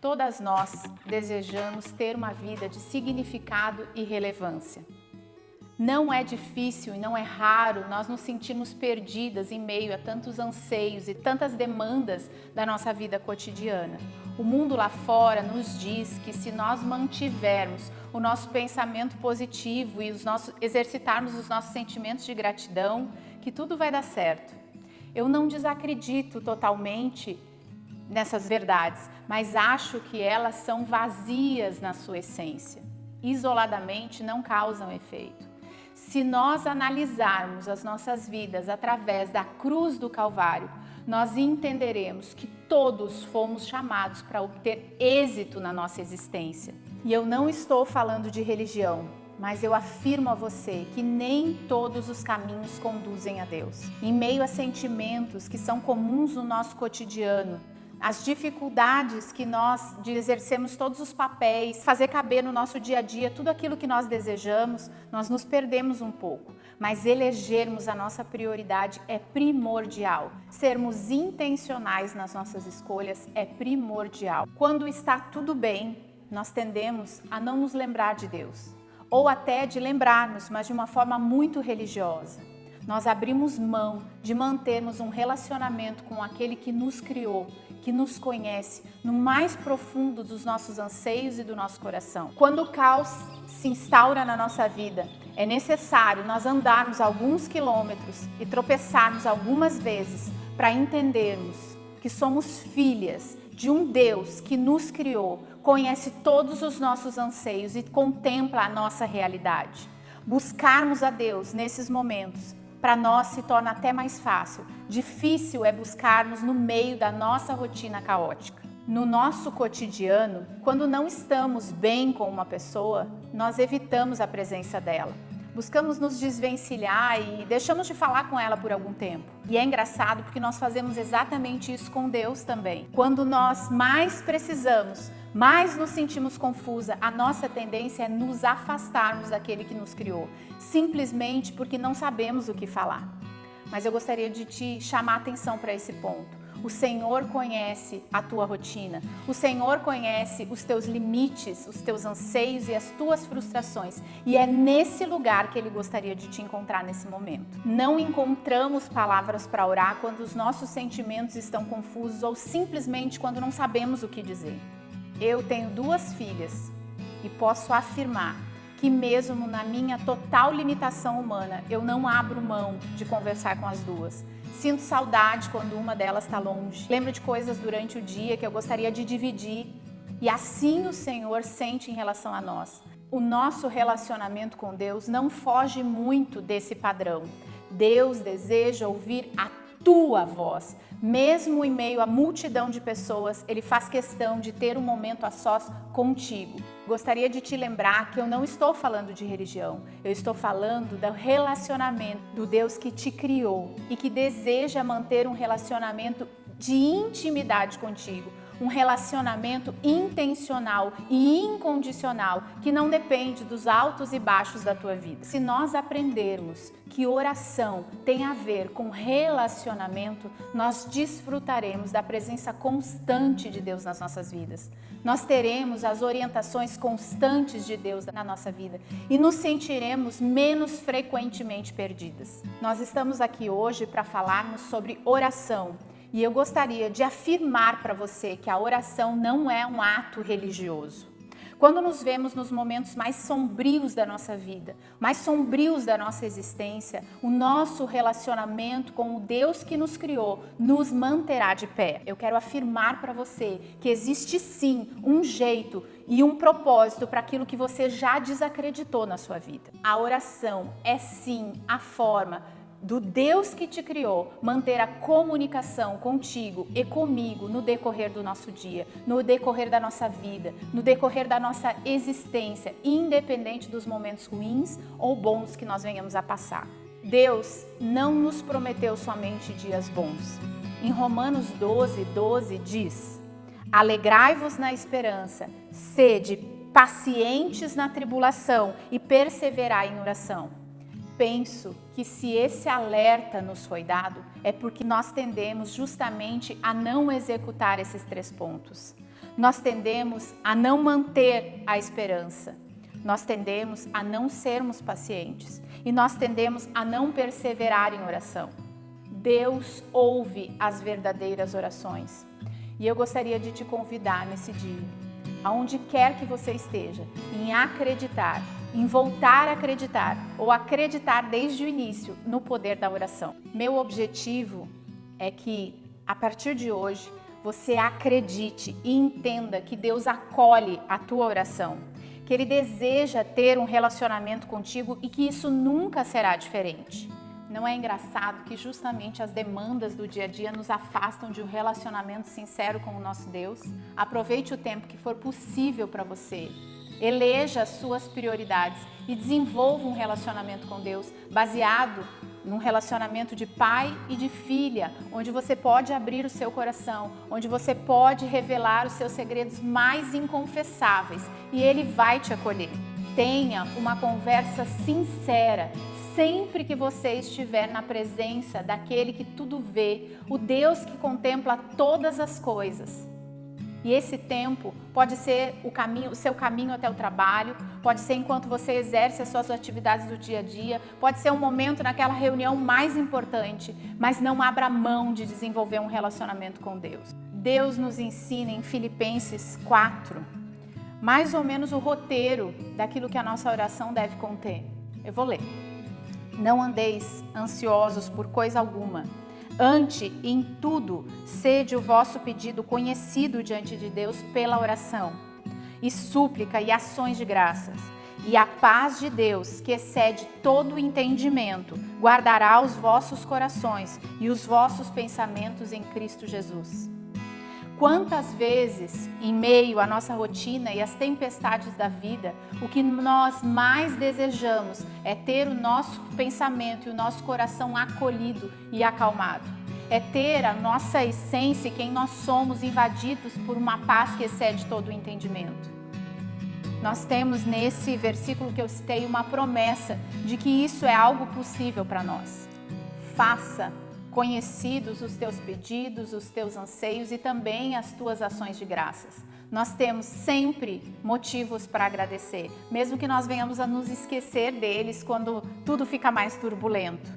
Todas nós desejamos ter uma vida de significado e relevância. Não é difícil e não é raro nós nos sentirmos perdidas em meio a tantos anseios e tantas demandas da nossa vida cotidiana. O mundo lá fora nos diz que se nós mantivermos o nosso pensamento positivo e os nossos, exercitarmos os nossos sentimentos de gratidão, que tudo vai dar certo. Eu não desacredito totalmente nessas verdades, mas acho que elas são vazias na sua essência. Isoladamente não causam efeito. Se nós analisarmos as nossas vidas através da cruz do Calvário, nós entenderemos que todos fomos chamados para obter êxito na nossa existência. E eu não estou falando de religião, mas eu afirmo a você que nem todos os caminhos conduzem a Deus. Em meio a sentimentos que são comuns no nosso cotidiano, as dificuldades que nós de todos os papéis, fazer caber no nosso dia a dia tudo aquilo que nós desejamos, nós nos perdemos um pouco. Mas elegermos a nossa prioridade é primordial. Sermos intencionais nas nossas escolhas é primordial. Quando está tudo bem, nós tendemos a não nos lembrar de Deus. Ou até de lembrarmos, mas de uma forma muito religiosa nós abrimos mão de mantermos um relacionamento com aquele que nos criou, que nos conhece no mais profundo dos nossos anseios e do nosso coração. Quando o caos se instaura na nossa vida, é necessário nós andarmos alguns quilômetros e tropeçarmos algumas vezes para entendermos que somos filhas de um Deus que nos criou, conhece todos os nossos anseios e contempla a nossa realidade. Buscarmos a Deus nesses momentos para nós se torna até mais fácil. Difícil é buscarmos no meio da nossa rotina caótica. No nosso cotidiano, quando não estamos bem com uma pessoa, nós evitamos a presença dela. Buscamos nos desvencilhar e deixamos de falar com ela por algum tempo. E é engraçado porque nós fazemos exatamente isso com Deus também. Quando nós mais precisamos, mais nos sentimos confusa, a nossa tendência é nos afastarmos daquele que nos criou, simplesmente porque não sabemos o que falar. Mas eu gostaria de te chamar atenção para esse ponto. O Senhor conhece a tua rotina. O Senhor conhece os teus limites, os teus anseios e as tuas frustrações. E é nesse lugar que Ele gostaria de te encontrar nesse momento. Não encontramos palavras para orar quando os nossos sentimentos estão confusos ou simplesmente quando não sabemos o que dizer. Eu tenho duas filhas e posso afirmar que mesmo na minha total limitação humana, eu não abro mão de conversar com as duas. Sinto saudade quando uma delas está longe. Lembro de coisas durante o dia que eu gostaria de dividir. E assim o Senhor sente em relação a nós. O nosso relacionamento com Deus não foge muito desse padrão. Deus deseja ouvir a tua voz. Mesmo em meio à multidão de pessoas, ele faz questão de ter um momento a sós contigo. Gostaria de te lembrar que eu não estou falando de religião, eu estou falando do relacionamento do Deus que te criou e que deseja manter um relacionamento de intimidade contigo, um relacionamento intencional e incondicional que não depende dos altos e baixos da tua vida. Se nós aprendermos que oração tem a ver com relacionamento, nós desfrutaremos da presença constante de Deus nas nossas vidas. Nós teremos as orientações constantes de Deus na nossa vida e nos sentiremos menos frequentemente perdidas. Nós estamos aqui hoje para falarmos sobre oração e eu gostaria de afirmar para você que a oração não é um ato religioso. Quando nos vemos nos momentos mais sombrios da nossa vida, mais sombrios da nossa existência, o nosso relacionamento com o Deus que nos criou nos manterá de pé. Eu quero afirmar para você que existe sim um jeito e um propósito para aquilo que você já desacreditou na sua vida. A oração é sim a forma do Deus que te criou, manter a comunicação contigo e comigo no decorrer do nosso dia, no decorrer da nossa vida, no decorrer da nossa existência, independente dos momentos ruins ou bons que nós venhamos a passar. Deus não nos prometeu somente dias bons. Em Romanos 12, 12 diz, Alegrai-vos na esperança, sede pacientes na tribulação e perseverai em oração penso que se esse alerta nos foi dado, é porque nós tendemos justamente a não executar esses três pontos. nós tendemos a não manter a esperança, nós tendemos a não sermos pacientes e nós tendemos a não perseverar em oração. Deus ouve as verdadeiras orações. E eu gostaria de te convidar nesse dia, aonde quer que você esteja, em acreditar, em voltar a acreditar ou acreditar desde o início no poder da oração. Meu objetivo é que a partir de hoje você acredite e entenda que Deus acolhe a tua oração, que Ele deseja ter um relacionamento contigo e que isso nunca será diferente. Não é engraçado que justamente as demandas do dia a dia nos afastam de um relacionamento sincero com o nosso Deus? Aproveite o tempo que for possível para você. Eleja as suas prioridades e desenvolva um relacionamento com Deus baseado num relacionamento de pai e de filha, onde você pode abrir o seu coração, onde você pode revelar os seus segredos mais inconfessáveis e Ele vai te acolher. Tenha uma conversa sincera, sempre que você estiver na presença daquele que tudo vê, o Deus que contempla todas as coisas. E esse tempo pode ser o, caminho, seu caminho até o trabalho, pode ser enquanto você exerce as suas atividades do dia a dia, pode ser um momento naquela reunião mais importante, mas não abra mão de desenvolver um relacionamento com Deus. Deus nos ensina em Filipenses 4, mais ou menos o roteiro daquilo que a nossa oração deve conter. Eu vou ler. Não andeis ansiosos por coisa alguma. Ante em tudo, sede o vosso pedido conhecido diante de Deus pela oração, e súplica e ações de graças. E a paz de Deus, que excede todo o entendimento, guardará os vossos corações e os vossos pensamentos em Cristo Jesus. Quantas vezes, em meio à nossa rotina e às tempestades da vida, o que nós mais desejamos é ter o nosso pensamento e o nosso coração acolhido e acalmado. É ter a nossa essência quem nós somos invadidos por uma paz que excede todo o entendimento. Nós temos nesse versículo que eu citei uma promessa de que isso é algo possível para nós. Faça conhecidos os teus pedidos, os teus anseios e também as tuas ações de graças. Nós temos sempre motivos para agradecer, mesmo que nós venhamos a nos esquecer deles quando tudo fica mais turbulento.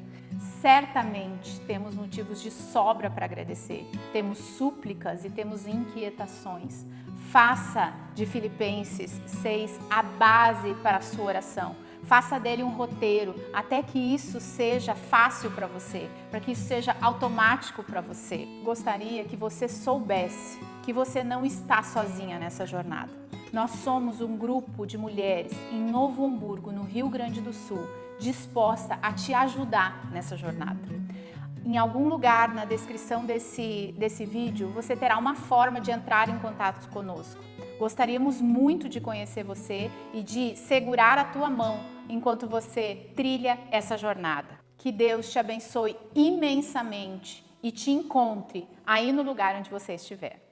Certamente temos motivos de sobra para agradecer, temos súplicas e temos inquietações. Faça de Filipenses 6 a base para a sua oração Faça dele um roteiro até que isso seja fácil para você, para que isso seja automático para você. Gostaria que você soubesse que você não está sozinha nessa jornada. Nós somos um grupo de mulheres em Novo Hamburgo, no Rio Grande do Sul, disposta a te ajudar nessa jornada. Em algum lugar na descrição desse, desse vídeo, você terá uma forma de entrar em contato conosco. Gostaríamos muito de conhecer você e de segurar a tua mão enquanto você trilha essa jornada. Que Deus te abençoe imensamente e te encontre aí no lugar onde você estiver.